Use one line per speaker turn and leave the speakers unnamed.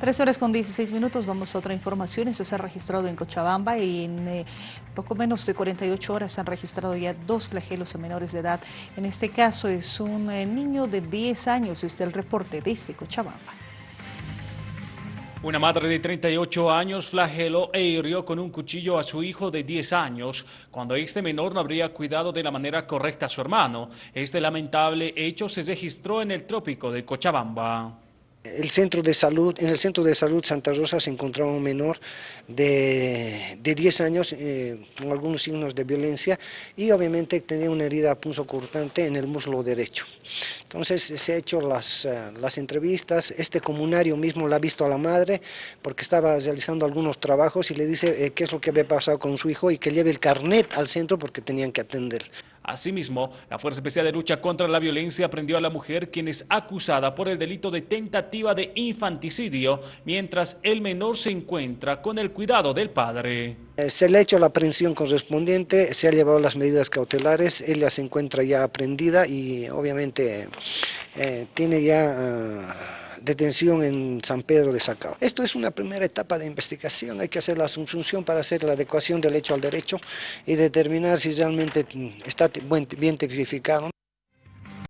Tres horas con 16 minutos, vamos a otra información. Esto se ha registrado en Cochabamba y en eh, poco menos de 48 horas se han registrado ya dos flagelos a menores de edad. En este caso es un eh, niño de 10 años, este es el reporte desde Cochabamba.
Una madre de 38 años flageló e hirió con un cuchillo a su hijo de 10 años, cuando este menor no habría cuidado de la manera correcta a su hermano. Este lamentable hecho se registró en el trópico de Cochabamba.
El centro de salud, en el centro de salud Santa Rosa se encontraba un menor de, de 10 años eh, con algunos signos de violencia y obviamente tenía una herida punzocortante en el muslo derecho. Entonces se han hecho las, eh, las entrevistas, este comunario mismo la ha visto a la madre porque estaba realizando algunos trabajos y le dice eh, qué es lo que había pasado con su hijo y que lleve el carnet al centro porque tenían que atender.
Asimismo, la Fuerza Especial de Lucha contra la Violencia prendió a la mujer quien es acusada por el delito de tentativa de infanticidio, mientras el menor se encuentra con el cuidado del padre.
Eh, se le ha hecho la aprehensión correspondiente, se ha llevado las medidas cautelares, ella se encuentra ya aprendida y obviamente eh, tiene ya... Ah, detención en San Pedro de Sacao. Esto es una primera etapa de investigación, hay que hacer la asunción para hacer la adecuación del hecho al derecho y determinar si realmente está bien tipificado.